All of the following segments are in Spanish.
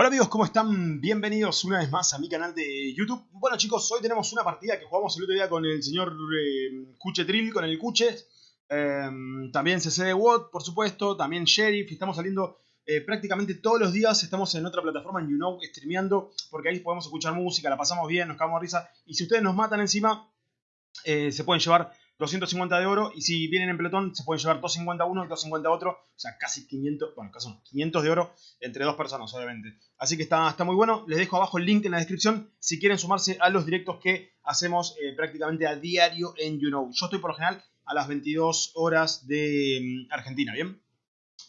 Hola amigos, ¿cómo están? Bienvenidos una vez más a mi canal de YouTube. Bueno chicos, hoy tenemos una partida que jugamos el otro día con el señor eh, Cuche Trill, con el Cuche. Eh, también CC Watt, por supuesto, también Sheriff. Estamos saliendo eh, prácticamente todos los días. Estamos en otra plataforma, en YouKnow, streameando, porque ahí podemos escuchar música, la pasamos bien, nos cagamos de risa. Y si ustedes nos matan encima, eh, se pueden llevar 250 de oro y si vienen en pelotón se pueden llevar 250 uno y 250 otro, o sea, casi 500, bueno, casi 500 de oro entre dos personas, obviamente. Así que está, está muy bueno. Les dejo abajo el link en la descripción si quieren sumarse a los directos que hacemos eh, prácticamente a diario en YouKnow. Yo estoy por lo general a las 22 horas de mm, Argentina, ¿bien?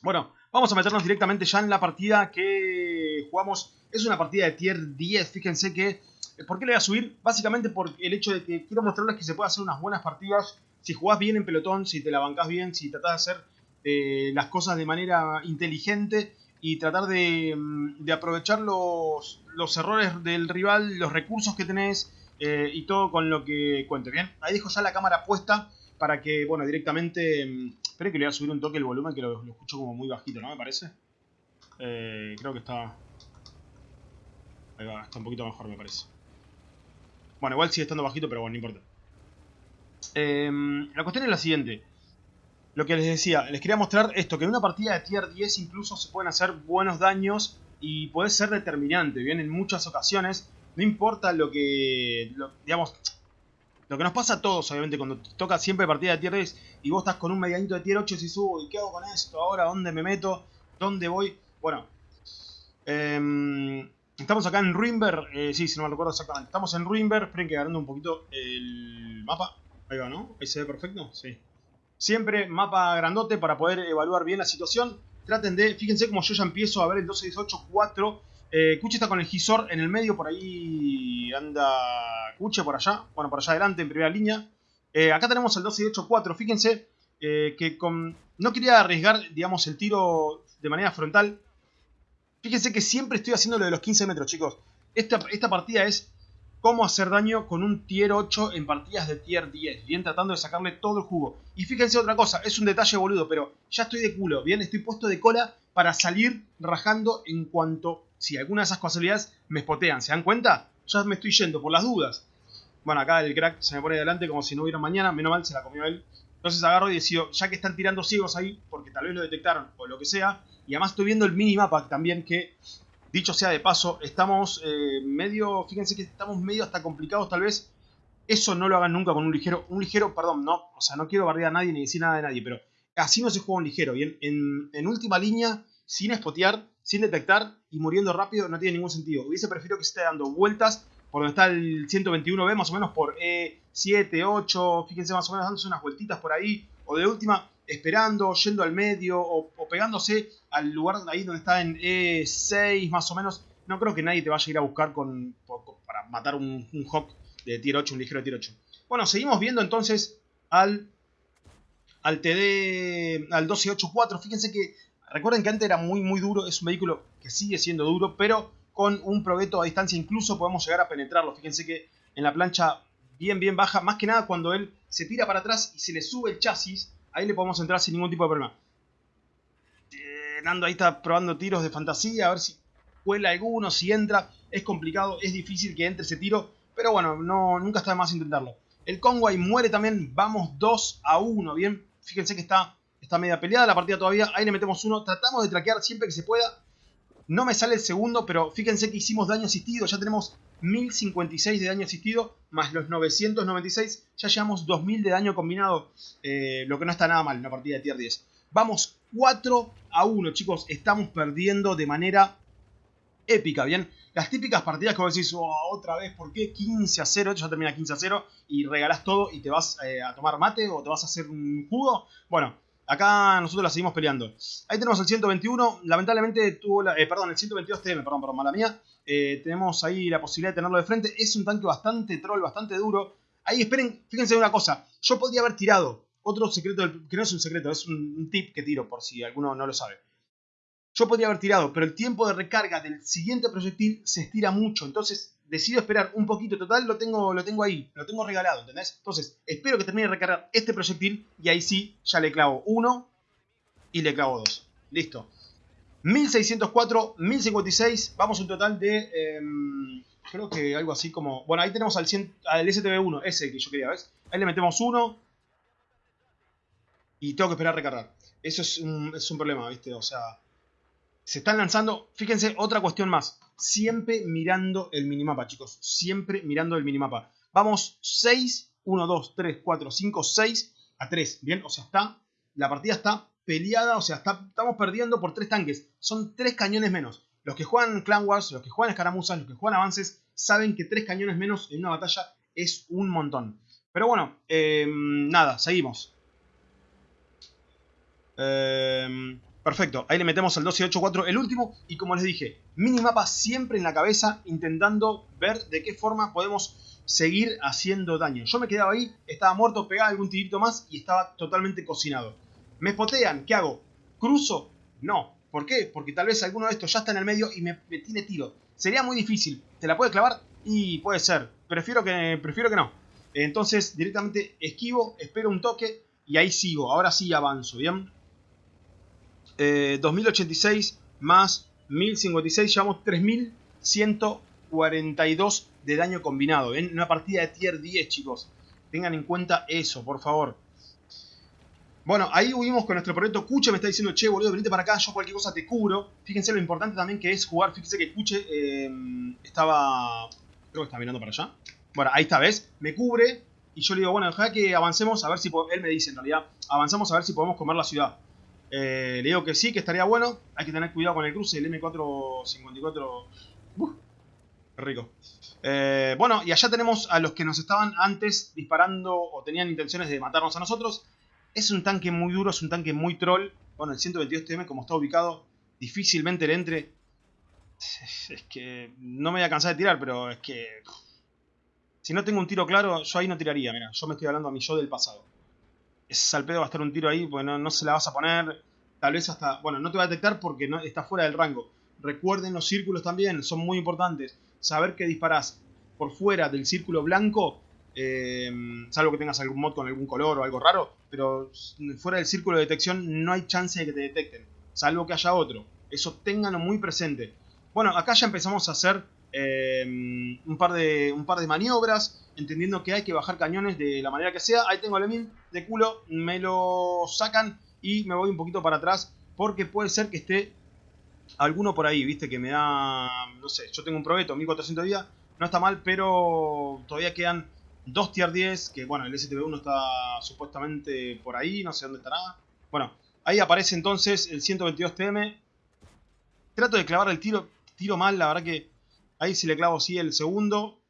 Bueno, vamos a meternos directamente ya en la partida que jugamos. Es una partida de tier 10, fíjense que ¿Por qué le voy a subir? Básicamente por el hecho de que quiero mostrarles que se puede hacer unas buenas partidas si jugás bien en pelotón, si te la bancás bien, si tratás de hacer eh, las cosas de manera inteligente y tratar de, mm, aprovechar los, errores del rival, los recursos que tenés eh, y todo con lo que cuente. Bien, ahí dejo ya la cámara puesta para que, bueno, directamente... Mm, espero que le voy a subir un toque el volumen, que lo, escucho como muy bajito, ¿no? Me parece. Eh, creo que está... Ahí va, está un poquito mejor, me parece. Bueno, igual sigue estando bajito, pero bueno, no importa. Em, la cuestión es la siguiente. Lo que les decía, les quería mostrar esto, que en una partida de tier 10 incluso se pueden hacer buenos daños y puede ser determinante, bien, en muchas ocasiones. No importa lo que, digamos, lo que nos pasa a todos, obviamente, cuando toca siempre partida de tier 10 y vos estás con un medianito de tier 8 y subo, ¿y qué hago con esto? ¿Ahora dónde me meto? ¿Dónde voy? Bueno, eh, Estamos acá en Ruinberg, eh, sí, si no me recuerdo exactamente. Estamos en Ruinberg, esperen que agarrando un poquito el mapa. Ahí va, ¿no? Ahí se ve perfecto, sí. Siempre mapa grandote para poder evaluar bien la situación. Traten de, fíjense como yo ya empiezo a ver el 12-18-4. Eh, Kuche está con el Gisor en el medio, por ahí anda Kuche por allá. Bueno, por allá adelante, en primera línea. Eh, acá tenemos el 12-18-4, fíjense eh, que con... no quería arriesgar, digamos, el tiro de manera frontal Fíjense que siempre estoy haciendo lo de los 15 metros, chicos. Esta, esta partida es cómo hacer daño con un tier 8 en partidas de tier 10. Bien, tratando de sacarle todo el jugo. Y fíjense otra cosa, es un detalle boludo, pero ya estoy de culo, bien, estoy puesto de cola para salir rajando en cuanto, si alguna de esas casualidades me spotean. ¿Se dan cuenta? Ya me estoy yendo por las dudas. Bueno, acá el crack se me pone delante como si no hubiera mañana, menos mal se la comió él. Entonces agarro y decido, ya que están tirando ciegos ahí, porque tal vez lo detectaron o lo que sea, y además estoy viendo el minimapa también que, dicho sea de paso, estamos eh, medio, fíjense que estamos medio hasta complicados tal vez. Eso no lo hagan nunca con un ligero, un ligero, perdón, no, o sea, no quiero bardear a nadie ni decir nada de nadie, pero así no se juega un ligero. Y en, última línea, sin spotear, sin detectar y muriendo rápido, no tiene ningún sentido. Hubiese preferido que se esté dando vueltas por donde está el 121B, más o menos por E7, 8, fíjense más o menos dándose unas vueltitas por ahí, o de última, esperando, yendo al medio o, pegándose al lugar ahí donde está en E6 más o menos. No creo que nadie te vaya a ir a buscar con, para matar un, un Hawk de tier 8, un ligero de tier 8. Bueno, seguimos viendo entonces al, al TD, al 1284. Fíjense que, recuerden que antes era muy muy duro, es un vehículo que sigue siendo duro, pero con un proveto a distancia incluso podemos llegar a penetrarlo. Fíjense que en la plancha bien bien baja, más que nada cuando él se tira para atrás y se le sube el chasis, ahí le podemos entrar sin ningún tipo de problema. Eh, Nando ahí está probando tiros de fantasía, a ver si cuela alguno, si entra. Es complicado, es difícil que entre ese tiro, pero bueno, no, nunca está de más intentarlo. El Conway muere también, vamos 2 a 1, bien. Fíjense que está, está media peleada la partida todavía, ahí le metemos uno. Tratamos de traquear siempre que se pueda. No me sale el segundo, pero fíjense que hicimos daño asistido, ya tenemos 1056 de daño asistido, más los 996, ya llevamos 2000 de daño combinado, eh, lo que no está nada mal en una partida de tier 10. Vamos 4 a 1, chicos, estamos perdiendo de manera épica, ¿bien? Las típicas partidas que vos decís, oh, otra vez, ¿por qué 15 a 0? Ya termina 15 a 0 y regalás todo y te vas eh, a tomar mate o te vas a hacer un jugo. Bueno, Acá nosotros la seguimos peleando. Ahí tenemos el 121. Lamentablemente tuvo la... Eh, perdón, el 122 TM, perdón, perdón, mala mía. Eh, tenemos ahí la posibilidad de tenerlo de frente. Es un tanque bastante troll, bastante duro. Ahí esperen, fíjense una cosa. Yo podría haber tirado otro secreto, que no es un secreto, es un tip que tiro por si alguno no lo sabe. Yo podría haber tirado, pero el tiempo de recarga del siguiente proyectil se estira mucho. Entonces decido esperar un poquito. Total, lo tengo, lo tengo ahí, lo tengo regalado, ¿entendés? Entonces, espero que termine de recargar este proyectil y ahí sí, ya le clavo uno y le clavo dos. Listo. 1604, 1056. Vamos un total de... Em, creo que algo así como... Bueno, ahí tenemos al, 100, al STB1, ese que yo quería, ¿ves? Ahí le metemos uno. Y tengo que esperar a recargar. Eso es un problema, ¿viste? O sea... Se están lanzando... Fíjense, otra cuestión más. Siempre mirando el minimapa, chicos. Siempre mirando el minimapa. Vamos 6, 1, 2, 3, 4, 5, 6 a 3. Bien, o sea, está... La partida está peleada, o sea, estamos perdiendo por tres tanques. Son tres cañones menos. Los que juegan Clan Wars, los que juegan escaramuzas, los que juegan avances, saben que tres cañones menos en una batalla es un montón. Pero bueno, em, nada, seguimos. Em, perfecto, ahí le metemos el 1284, el último. Y como les dije, minimapa siempre en la cabeza, intentando ver de qué forma podemos seguir haciendo daño. Yo me quedaba ahí, estaba muerto, pegaba algún tirito más y estaba totalmente cocinado. ¿Me spotean? ¿Qué hago? ¿Cruzo? No. ¿Por qué? Porque tal vez alguno de estos ya está en el medio y me, tiene tiro. Sería muy difícil. ¿Te la puede clavar? Y puede ser. Prefiero que, prefiero que no. Entonces directamente esquivo, espero un toque y ahí sigo. Ahora sí avanzo, ¿bien? 2086 eh, más 1056, llevamos 3142 de daño combinado. En una partida de tier 10, chicos. Tengan en cuenta eso, por favor. Bueno, ahí huimos con nuestro proyecto. Cuche me está diciendo, che, boludo, venite para acá, yo cualquier cosa te cubro. Fíjense lo importante también que es jugar. Fíjense que Cuche eh, estaba... Creo que está mirando para allá. Bueno, ahí está, ¿ves? Me cubre. Y yo le digo, bueno, deja que avancemos a ver si... Él me dice, en realidad, avanzamos a ver si podemos comer la ciudad. Eh, le digo que sí, que estaría bueno. Hay que tener cuidado con el cruce. El M454... Uh, qué rico. Eh, bueno, y allá tenemos a los que nos estaban antes disparando o tenían intenciones de matarnos a nosotros. Es un tanque muy duro, es un tanque muy troll. Bueno, el 122 TM, como está ubicado, difícilmente le entre. Es que no me voy a cansar de tirar, pero es que... Si no tengo un tiro claro, yo ahí no tiraría, mira. Yo me estoy hablando a mi yo del pasado. Es al pedo va a estar un tiro ahí, porque no, se la vas a poner. Tal vez hasta... Bueno, no te va a detectar porque no, está fuera del rango. Recuerden los círculos también, son muy importantes. Saber que disparás por fuera del círculo blanco eh, salvo que tengas algún mod con algún color o algo raro, pero fuera del círculo de detección no hay chance de que te detecten, salvo que haya otro. Eso ténganlo muy presente. Bueno, acá ya empezamos a hacer eh, un, par de, un par de maniobras, entendiendo que hay que bajar cañones de la manera que sea. Ahí tengo el Emil de culo, me lo sacan y me voy un poquito para atrás, porque puede ser que esté alguno por ahí, viste, que me da, no sé, yo tengo un probeto, 1400 días, no está mal, pero todavía quedan dos tier 10, que bueno, el STB1 está supuestamente por ahí, no sé dónde estará. Bueno, ahí aparece entonces el 122 TM. Trato de clavar el tiro, tiro mal, la verdad que ahí si le clavo sí el segundo.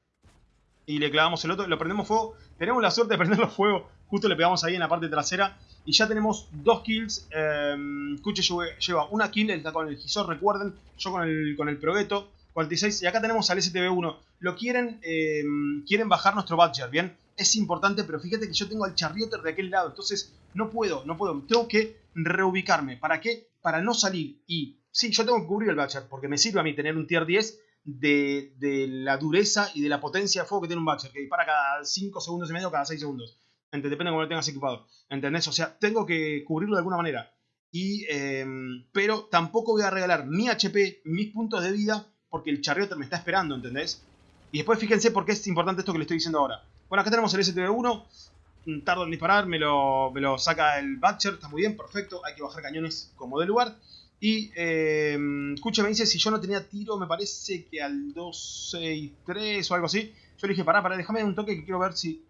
Y le clavamos el otro, lo prendemos fuego. Tenemos la suerte de prenderlo fuego, justo le pegamos ahí en la parte trasera. Y ya tenemos dos kills. Eh, Kuche lleva una kill, está con el Gisor, recuerden. Yo con el, con el Progeto. 46. Y acá tenemos al STB1. Lo quieren, eh, quieren bajar nuestro Badger, ¿bien? Es importante, pero fíjate que yo tengo al Charrioter de aquel lado. Entonces, no puedo, no puedo. Tengo que reubicarme. ¿Para qué? Para no salir. Y sí, yo tengo que cubrir el Badger, porque me sirve a mí tener un tier 10 de, la dureza y de la potencia de fuego que tiene un Badger, que dispara cada 5 segundos y medio, cada 6 segundos. Depende de cómo lo tengas equipado. ¿Entendés? O sea, tengo que cubrirlo de alguna manera. Y, em, pero tampoco voy a regalar mi HP, mis puntos de vida porque el charrioter me está esperando, ¿entendés? Y después fíjense por qué es importante esto que le estoy diciendo ahora. Bueno, acá tenemos el STB1, mm, tardo en disparar, me lo, me lo saca el Batcher, está muy bien, perfecto, hay que bajar cañones como de lugar. Y eh, me dice si yo no tenía tiro, me parece que al 263 o algo así. Yo le dije, pará, pará, déjame un toque que quiero ver si...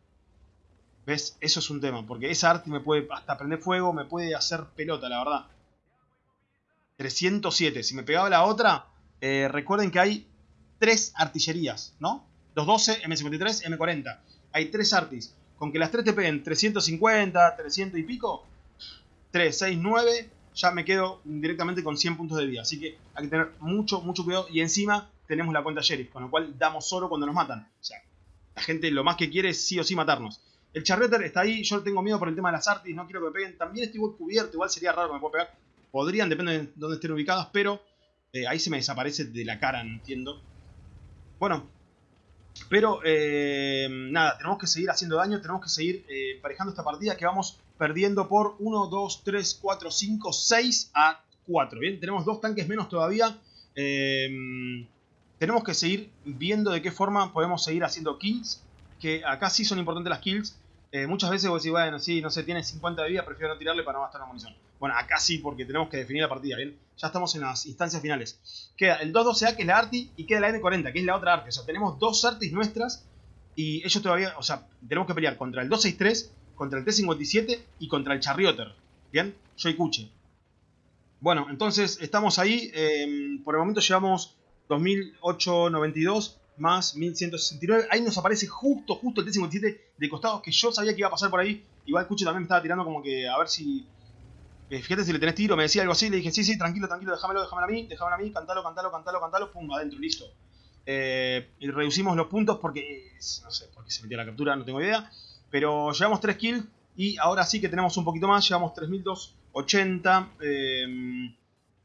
¿Ves? Eso es un tema, porque esa arte me puede hasta prender fuego, me puede hacer pelota, la verdad. 307, si me pegaba la otra, eh, recuerden que hay tres artillerías, ¿no? 212, M53, M40. Hay tres artis. Con que las tres te peguen 350, 300 y pico, 3, 6, 9, ya me quedo directamente con 100 puntos de vida. Así que hay que tener mucho, mucho cuidado. Y encima tenemos la cuenta sheriff, con lo cual damos oro cuando nos matan. O sea, la gente lo más que quiere es sí o sí matarnos. El charreter está ahí, yo tengo miedo por el tema de las artis, no quiero que me peguen. También estoy cubierto, igual sería raro que me pueda pegar. Podrían, depende de dónde estén ubicadas, pero eh, ahí se me desaparece de la cara, no entiendo. Bueno, pero eh, nada, tenemos que seguir haciendo daño, tenemos que seguir eh, emparejando esta partida que vamos perdiendo por 1, 2, 3, 4, 5, 6 a 4, ¿bien? Tenemos dos tanques menos todavía. Eh, tenemos que seguir viendo de qué forma podemos seguir haciendo kills. Que acá sí son importantes las kills. Eh, muchas veces vos decís, bueno, sí, no sé, tiene 50 de vida, prefiero no tirarle para no gastar la munición. Bueno, acá sí, porque tenemos que definir la partida, ¿bien? Ya estamos en las instancias finales. Queda el 212A, que es la Arti, y queda la M40, que es la otra Arti. O sea, tenemos dos Artis nuestras, y ellos todavía, o sea, tenemos que pelear contra el 263, contra el T57 y contra el Charrioter. ¿Bien? Yo y Kuche. Bueno, entonces estamos ahí. Eh, por el momento llevamos 2892 más 1169. Ahí nos aparece justo, justo el T57 de costado que yo sabía que iba a pasar por ahí. Igual Cuche también me estaba tirando como que a ver si... Eh, fíjate si le tenés tiro, me decía algo así, le dije, sí, sí, tranquilo, tranquilo, déjamelo, déjamelo a mí, déjamelo a mí, cantalo, cantalo, cantalo, cantalo, pum, adentro, listo. Eh, y reducimos los puntos porque, no sé, porque se metió la captura, no tengo idea. Pero llevamos 3 kills y ahora sí que tenemos un poquito más, llevamos 3280. Eh,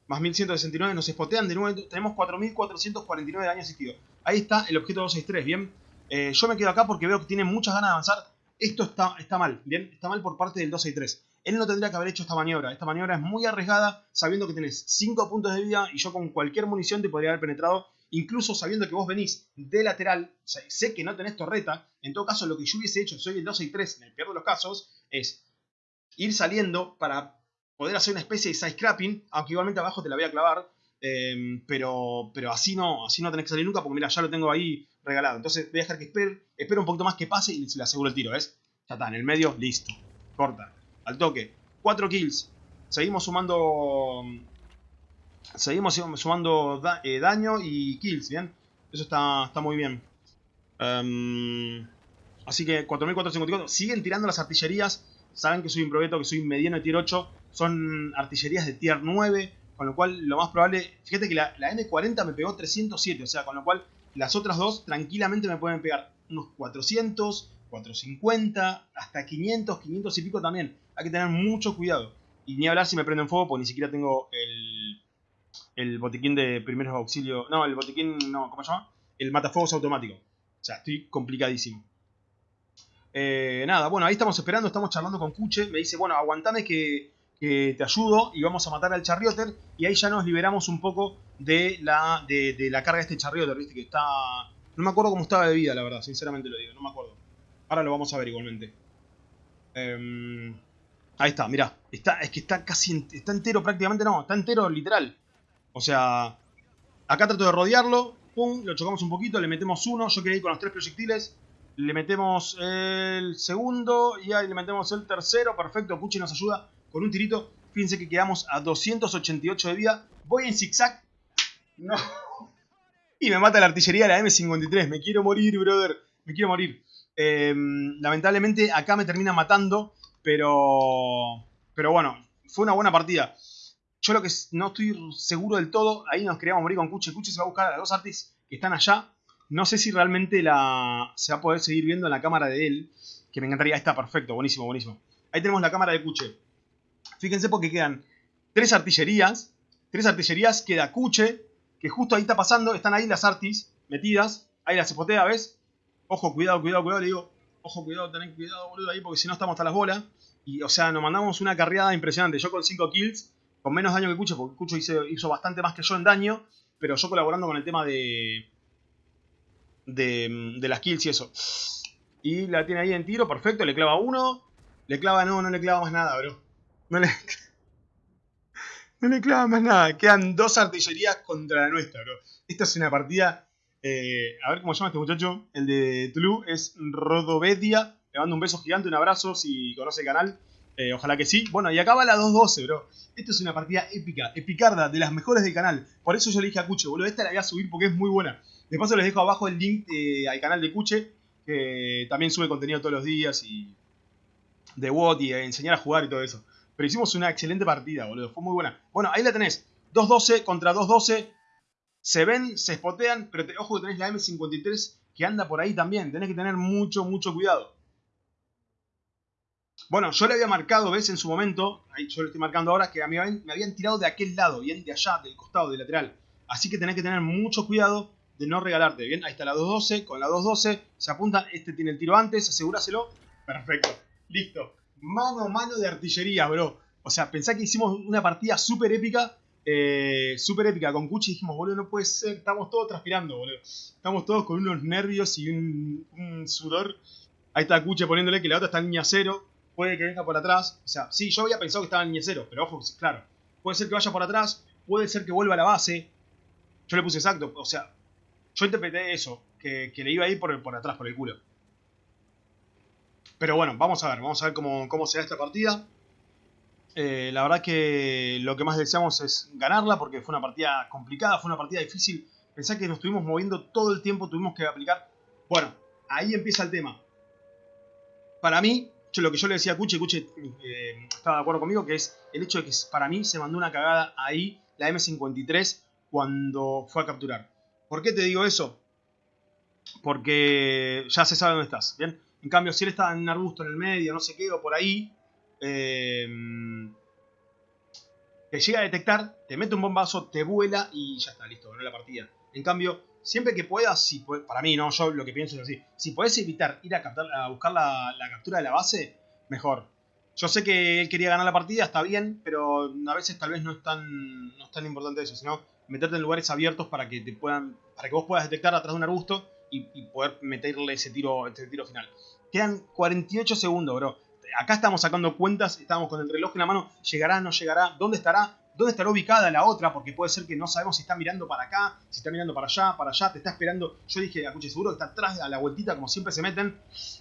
más 1169, nos spotean de nuevo, tenemos 4449 de daño asistido. Ahí está el objeto 263, bien. Eh, yo me quedo acá porque veo que tiene muchas ganas de avanzar. Esto está, está mal, bien, está mal por parte del 263. Él no tendría que haber hecho esta maniobra. Esta maniobra es muy arriesgada, sabiendo que tenés 5 puntos de vida y yo con cualquier munición te podría haber penetrado. Incluso sabiendo que vos venís de lateral, sé que no tenés torreta. En todo caso, lo que yo hubiese hecho, soy el 263 en el peor de los casos, es ir saliendo para poder hacer una especie de side scrapping, aunque igualmente abajo te la voy a clavar, em, pero, pero así no así no tenés que salir nunca, porque mira, ya lo tengo ahí regalado. Entonces voy a dejar que espere, espero un poquito más que pase y le aseguro el tiro, ¿ves? Ya está, en el medio, listo. Corta, al toque. 4 kills. Seguimos sumando... Seguimos sumando eh, daño y kills, ¿bien? Eso está, muy bien. Em, así que 4454. Siguen tirando las artillerías. Saben que soy un proyecto, que soy mediano de tier 8 son artillerías de tier 9, con lo cual lo más probable, fíjate que la, M40 me pegó 307, o sea, con lo cual las otras dos tranquilamente me pueden pegar unos 400, 450, hasta 500, 500 y pico también. Hay que tener mucho cuidado. Y ni hablar si me prenden fuego, porque ni siquiera tengo el, el botiquín de primeros auxilios. No, el botiquín, no, ¿cómo se llama? El matafuegos automático. O sea, estoy complicadísimo. Eh, nada, bueno, ahí estamos esperando, estamos charlando con Kuche. Me dice, bueno, aguantame que te ayudo y vamos a matar al Charrioter y ahí ya nos liberamos un poco de la, de, la carga de este Charrioter, viste que está... No me acuerdo cómo estaba de vida, la verdad, sinceramente lo digo, no me acuerdo. Ahora lo vamos a ver igualmente. Em, ahí está, mirá, está, es que está casi, está entero prácticamente, no, está entero literal. O sea, acá trato de rodearlo, pum, lo chocamos un poquito, le metemos uno, yo quería ir con los tres proyectiles, le metemos el segundo y ahí le metemos el tercero, perfecto, Puchi nos ayuda con un tirito. Fíjense que quedamos a 288 de vida. Voy en zigzag. No. Y me mata la artillería la M53. Me quiero morir, brother. Me quiero morir. Em, lamentablemente acá me termina matando. Pero... Pero bueno, fue una buena partida. Yo lo que no estoy seguro del todo, ahí nos queríamos morir con Kuche. Kuche se va a buscar a las dos artis que están allá. No sé si realmente la se va a poder seguir viendo en la cámara de él. Que me encantaría. Ahí está, perfecto, buenísimo, buenísimo. Ahí tenemos la cámara de Kuche. Fíjense porque quedan tres artillerías. Tres artillerías, queda Cuche, que justo ahí está pasando. Están ahí las artis metidas. Ahí las espotea, ¿ves? Ojo, cuidado, cuidado, cuidado. Le digo, ojo, cuidado, tenés cuidado, boludo, ahí, porque si no estamos hasta las bolas. Y, o sea, nos mandamos una carreada impresionante. Yo con 5 kills, con menos daño que Cucho, porque Cucho hizo, bastante más que yo en daño. Pero yo colaborando con el tema de, de, de las kills y eso. Y la tiene ahí en tiro, perfecto, le clava uno. Le clava, no, no le clava más nada, bro. No le, no le clava más nada. Quedan dos artillerías contra la nuestra, bro. Esta es una partida. Eh, a ver cómo se llama este muchacho. El de Tulu es Rodovedia. Le mando un beso gigante, un abrazo si conoce el canal. Eh, ojalá que sí. Bueno, y acaba la 2-12, bro. Esto es una partida épica, epicarda, de las mejores del canal. Por eso yo le a Cuche, boludo, esta la voy a subir porque es muy buena. De paso les dejo abajo el link eh, al canal de Cuche, que también sube contenido todos los días y de WOT y enseñar a jugar y todo eso. Pero hicimos una excelente partida, boludo. Fue muy buena. Bueno, ahí la tenés. 2-12 contra 2-12. Se ven, se spotean, pero ojo que tenés la M53 que anda por ahí también. Tenés que tener mucho, mucho cuidado. Bueno, yo le había marcado, ves, en su momento, ahí yo le estoy marcando ahora, que me habían, me habían tirado de aquel lado, bien de allá, del costado, del lateral. Así que tenés que tener mucho cuidado de no regalarte. Bien, ahí está la 212, con la 212 se apunta, este tiene el tiro antes, asegúraselo. Perfecto, listo mano a mano de artillería, bro. O sea, pensá que hicimos una partida súper épica eh, súper épica con Cuchi. Dijimos, boludo, no puede ser. Estamos todos transpirando, boludo. Estamos todos con unos nervios y un, sudor. Ahí está Cuchi poniéndole que la otra está en línea cero. Puede que venga por atrás. O sea, sí, yo había pensado que estaba en línea cero, pero ojo, claro. Puede ser que vaya por atrás, puede ser que vuelva a la base. Yo le puse exacto, o sea, yo interpreté eso, que, le iba a ir por, por atrás, por el culo. Pero bueno, vamos a ver, vamos a ver cómo, cómo se da esta partida. Eh, la verdad que lo que más deseamos es ganarla porque fue una partida complicada, fue una partida difícil. Pensá que nos estuvimos moviendo todo el tiempo, tuvimos que aplicar... Bueno, ahí empieza el tema. Para mí, yo, lo que yo le decía a Cuche, Cuche eh, estaba de acuerdo conmigo, que es el hecho de que para mí se mandó una cagada ahí la M53 cuando fue a capturar. ¿Por qué te digo eso? Porque ya se sabe dónde estás, ¿bien? En cambio, si él estaba en un arbusto en el medio, no sé qué, o por ahí, eh, te llega a detectar, te mete un bombazo, te vuela y ya está, listo, ganó la partida. En cambio, siempre que puedas, si para mí, no, yo lo que pienso es así, si puedes evitar ir a, captar, a buscar la, captura de la base, mejor. Yo sé que él quería ganar la partida, está bien, pero a veces tal vez no es tan, no es tan importante eso, sino meterte en lugares abiertos para que te puedan, para que vos puedas detectar atrás de un arbusto y, y poder meterle ese tiro, ese tiro final. Quedan 48 segundos, bro. Acá estamos sacando cuentas, estamos con el reloj en la mano, llegará, no llegará, dónde estará, dónde estará ubicada la otra, porque puede ser que no sabemos si está mirando para acá, si está mirando para allá, para allá, te está esperando. Yo dije, escuche, seguro que está atrás a la vueltita, como siempre se meten.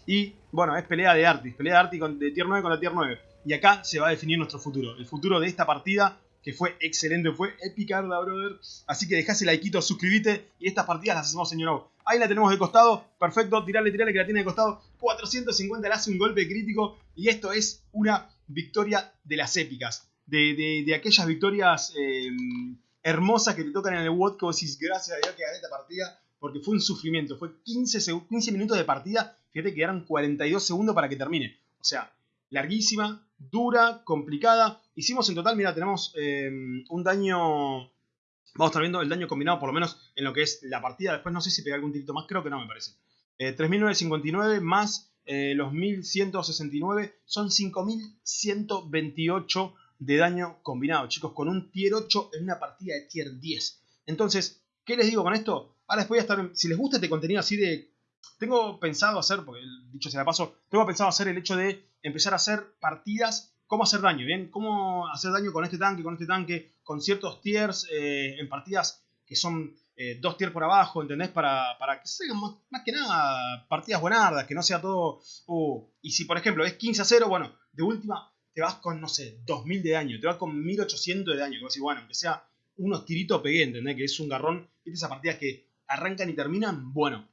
Y bueno, es pelea de Artis, pelea de Artis de tier 9 la tier 9. Y acá se va a definir nuestro futuro, el futuro de esta partida que fue excelente, fue épica, brother. Así que dejás el likeito, suscríbete y estas partidas las hacemos en YouNow. Ahí la tenemos de costado, perfecto, tirale, tirale que la tiene de costado. 450 le hace un golpe crítico y esto es una victoria de las épicas. De, aquellas victorias em, hermosas que te tocan en el WOD que vos gracias a Dios que gané esta partida, porque fue un sufrimiento. Fue 15, 15 minutos de partida, fíjate que eran 42 segundos para que termine. O sea, larguísima, dura, complicada. Hicimos en total, mira, tenemos em, un daño... Vamos a estar viendo el daño combinado, por lo menos en lo que es la partida. Después no sé si pegué algún tirito más, creo que no me parece. 3.959 eh, más eh, los 1.169 son 5.128 de daño combinado, chicos, con un tier 8 en una partida de tier 10. Entonces, ¿qué les digo con esto? Ahora después voy a estar, si les gusta este contenido así de... Tengo pensado hacer, porque dicho sea de paso, tengo pensado hacer el hecho de empezar a hacer partidas, cómo hacer daño, ¿bien? Cómo hacer daño con este tanque, con este tanque, con ciertos tiers, eh, en partidas que son eh, dos tiers por abajo, ¿entendés? Para, para que sean más, que nada partidas buenardas, que no sea todo... Uh, y si, por ejemplo, es 15 a 0, bueno, de última te vas con, no sé, 2000 de daño, te vas con 1800 de daño, que vos bueno, aunque sea unos tiritos pegué, ¿entendés? Que es un garrón. Esas partidas que arrancan y terminan? Bueno,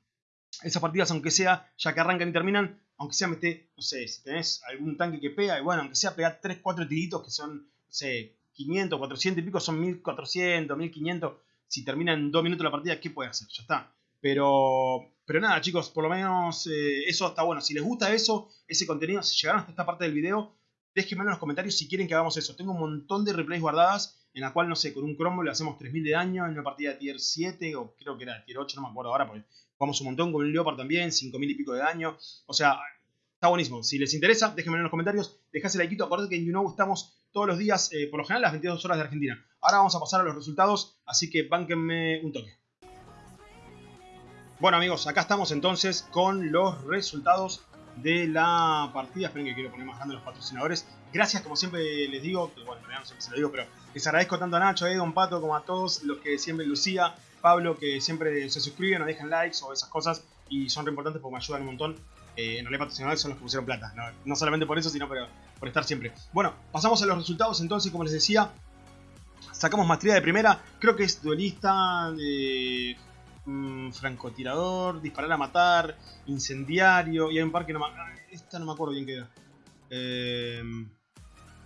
esas partidas, aunque sea, ya que arrancan y terminan, aunque sea mete, no sé, si tenés algún tanque que pega, y bueno, aunque sea pegar 3, 4 tiritos que son, no sé, 500, 400 y pico, son 1400, 1500. Si termina en 2 minutos la partida, ¿qué puede hacer? Ya está. Pero, pero nada, chicos, por lo menos eh, eso está bueno. Si les gusta eso, ese contenido, si llegaron hasta esta parte del video, déjenme en los comentarios si quieren que hagamos eso. Tengo un montón de replays guardadas en la cual, no sé, con un cromo le hacemos 3000 de daño en una partida de tier 7 o creo que era tier 8, no me acuerdo ahora, porque Jugamos un montón con un Leopard también, 5000 y pico de daño. O sea, está buenísimo. Si les interesa, déjenme en los comentarios, dejase el like. Acuérdate que en YouKnow estamos todos los días, eh, por lo general, las 22 horas de Argentina. Ahora vamos a pasar a los resultados, así que bánquenme un toque. Bueno amigos, acá estamos entonces con los resultados de la partida. Esperen que quiero poner más grande los patrocinadores. Gracias, como siempre les digo, bueno, no sé si se lo digo, pero les agradezco tanto a Nacho, a Egon, Pato, como a todos los que siempre Lucía, Pablo, que siempre se suscriben o dejan likes o esas cosas y son re importantes porque me ayudan un montón. Eh, en realidad patrocinadores son los que pusieron plata, no, solamente por eso, sino por, por estar siempre. Bueno, pasamos a los resultados entonces, como les decía, sacamos maestría de primera, creo que es duelista, eh, francotirador, disparar a matar, incendiario, y hay un par que no me... Esta no me acuerdo bien qué era. Eh,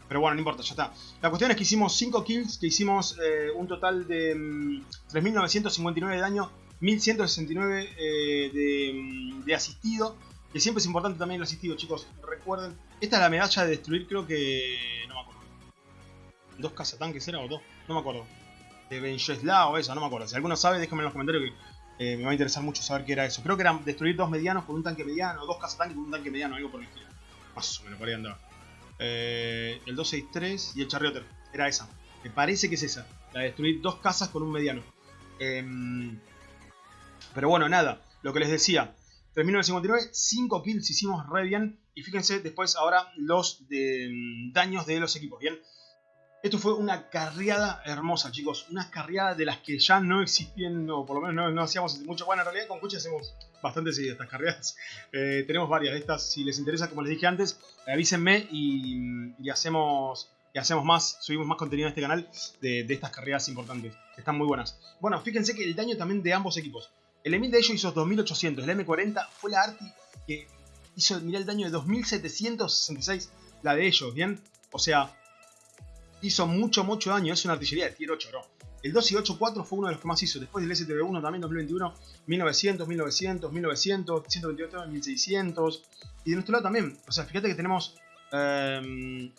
pero bueno, no importa, ya está. La cuestión es que hicimos 5 kills, que hicimos eh, un total de 3.959 mm, de daño, 1.169 eh, mm, de, asistido. Que siempre es importante también el asistido, chicos. Recuerden, esta es la medalla de destruir, creo que... No me acuerdo. ¿Dos cazatanques era o dos? No me acuerdo. De Benjesla o esa, no me acuerdo. Si alguno sabe, déjenme en los comentarios que eh, me va a interesar mucho saber qué era eso. Creo que era destruir dos medianos con un tanque mediano, dos cazatanques con un tanque mediano, algo por el estilo. Más o menos, por ahí andaba. Eh, el 263 y el Charrioter. Era esa. Me parece que es esa. La de destruir dos casas con un mediano. Em, pero bueno, nada. Lo que les decía. 3.959, 5 kills hicimos re bien. Y fíjense después ahora los de, mm, daños de los equipos, ¿bien? Esto fue una carriada hermosa, chicos. Una carriada de las que ya no existían, o por lo menos no, hacíamos mucho. Bueno, en realidad con Cuchi hacemos bastante de estas carriadas. Eh, tenemos varias de estas. Si les interesa, como les dije antes, avísenme y, hacemos, hacemos más, subimos más contenido en este canal de, estas carriadas importantes. están muy buenas. Bueno, fíjense que el daño también de ambos equipos. El Emil de ellos hizo 2800, el M40 fue la Arti que hizo, mirá el daño de 2766, la de ellos, ¿bien? O sea, hizo mucho, mucho daño. Es una artillería de tier 8, bro. El 2 y 8-4 fue uno de los que más hizo. Después del STB1 también 2021, 1900, 1900, 1900, 128, 1600. Y de nuestro lado también. O sea, fíjate que tenemos em,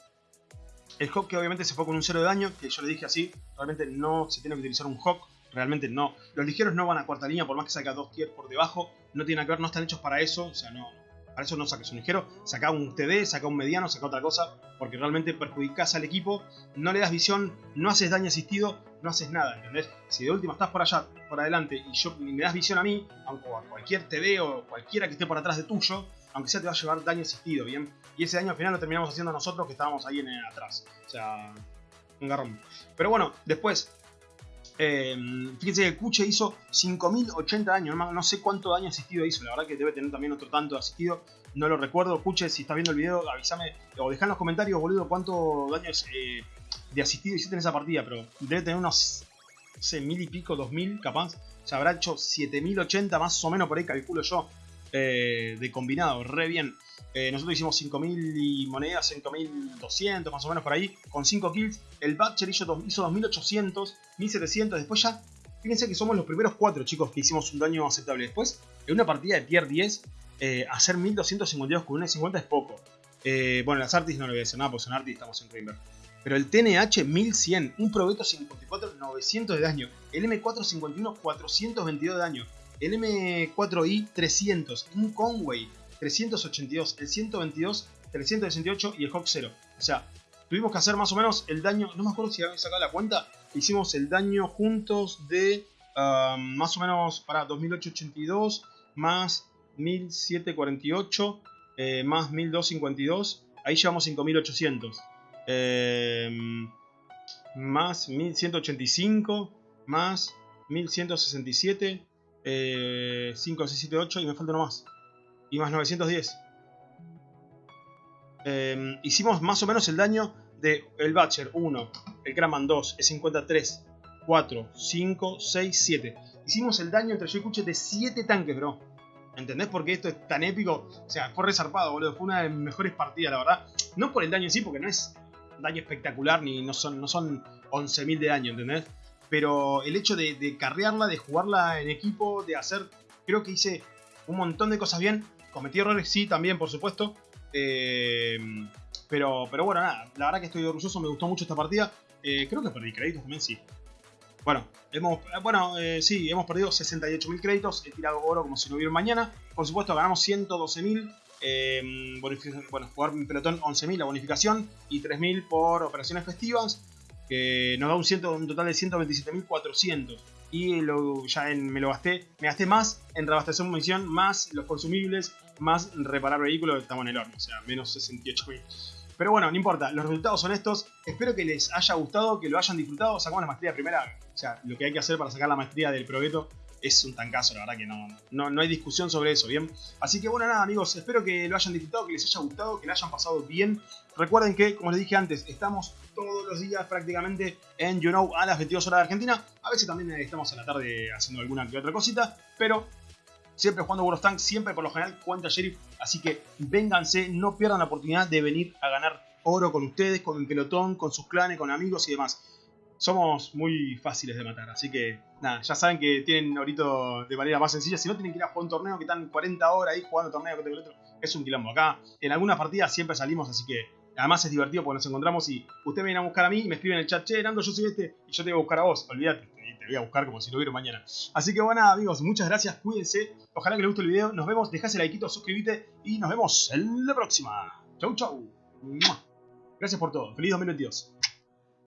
el Hawk que obviamente se fue con un 0 de daño. Que yo le dije así. Realmente no se tiene que utilizar un Hawk. Realmente no. Los ligeros no van a cuarta línea por más que saca dos tiers por debajo. No tienen que ver, no están hechos para eso. O sea, no, para eso no saques un ligero, saca un TD, saca un mediano, saca otra cosa, porque realmente perjudicas al equipo, no le das visión, no haces daño asistido, no haces nada, ¿entendés? Si de última estás por allá, por adelante, y yo me das visión a mí, aunque a cualquier TD o cualquiera que esté por atrás de tuyo, aunque sea te va a llevar daño asistido, ¿bien? Y ese daño al final lo terminamos haciendo nosotros que estábamos ahí en, atrás. O sea, un garrón. Pero bueno, después, eh, fíjense que Kuche hizo 5080 daño, no, sé cuánto daño asistido hizo, la verdad que debe tener también otro tanto asistido, no lo recuerdo. Kuche, si estás viendo el video, avísame o dejá en los comentarios, boludo, cuánto daño eh, de asistido hiciste en esa partida, pero debe tener unos, no mil y pico, dos mil capaz. O sea, habrá hecho 7080 más o menos por ahí, calculo yo, eh, de combinado, re bien. Eh, nosotros hicimos 5.000 y monedas, 5.200 más o menos por ahí, con 5 kills. El Butcher hizo, hizo 2.800, 1.700. Después ya, fíjense que somos los primeros 4 chicos que hicimos un daño aceptable. Después, en una partida de tier 10, eh, hacer 1.252 con una 50 es poco. Eh, bueno, las Artis no le voy a decir nada, porque son Artis estamos en Rainbow. Pero el TNH 1100, un Probeto 54, 900 de daño. El M451, 422 de daño. El M4i, 300. Un Conway, 382, el 122, 368 y el Hawk 0. O sea, tuvimos que hacer más o menos el daño, no me acuerdo si había sacado la cuenta, hicimos el daño juntos de um, más o menos para 2882 más 1748 eh, más 1252, ahí llevamos 5800. Eh, más 1185 más 1167 eh, 5678 y me falta uno más y más 910. Em, hicimos más o menos el daño de el Batcher 1, el Kraman 2, el 53, 4, 5, 6, 7. Hicimos el daño entre yo y Kuche de 7 tanques, bro. ¿Entendés por qué esto es tan épico? O sea, fue resarpado, boludo. Fue una de mis mejores partidas, la verdad. No por el daño en sí, porque no es daño espectacular, ni no son, no son 11.000 de daño, ¿entendés? Pero el hecho de, de carrearla, de jugarla en equipo, de hacer... Creo que hice un montón de cosas bien. Cometí errores, sí, también, por supuesto. Eh, pero, pero bueno, nada, la verdad que estoy orgulloso, me gustó mucho esta partida. Eh, creo que perdí créditos también, sí. Bueno, hemos, bueno eh, sí, hemos perdido 68.000 créditos, he tirado oro como si no hubiera mañana. Por supuesto, ganamos 112.000. bueno, jugar mi pelotón 11.000 la bonificación y 3.000 por operaciones festivas, que nos da un, un total de 127.400 y lo, ya me lo gasté, me gasté más en reabastecer munición, más los consumibles, más reparar vehículos, estamos en el horno, o sea, menos 68 mil. Pero bueno, no importa, los resultados son estos. Espero que les haya gustado, que lo hayan disfrutado. Sacamos la maestría primera. O sea, lo que hay que hacer para sacar la maestría del Progeto es un tancazo, la verdad que no, no, no, hay discusión sobre eso, ¿bien? Así que bueno, nada amigos, espero que lo hayan disfrutado, que les haya gustado, que lo hayan pasado bien. Recuerden que, como les dije antes, estamos todos los días prácticamente en You Know a las 22 horas de Argentina. A veces también estamos a la tarde haciendo alguna que otra cosita, pero siempre jugando World of Tanks, siempre por lo general cuenta Sheriff. Así que vénganse, no pierdan la oportunidad de venir a ganar oro con ustedes, con el pelotón, con sus clanes, con amigos y demás somos muy fáciles de matar. Así que, nada, ya saben que tienen ahorita de manera más sencilla. Si no tienen que ir a jugar un torneo que están 40 horas ahí jugando torneo con el otro, es un quilombo. Acá, en algunas partidas siempre salimos, así que además es divertido porque nos encontramos y ustedes vienen a buscar a mí y me escriben en el chat, che, Nando, yo soy este y yo te voy a buscar a vos. Olvídate, voy a buscar como si lo hubiera mañana. Así que bueno, amigos, muchas gracias, cuídense. Ojalá que les guste el video. Nos vemos, dejás el like, suscríbete y nos vemos en la próxima. Chau, chau. Gracias por todo. Feliz 2022.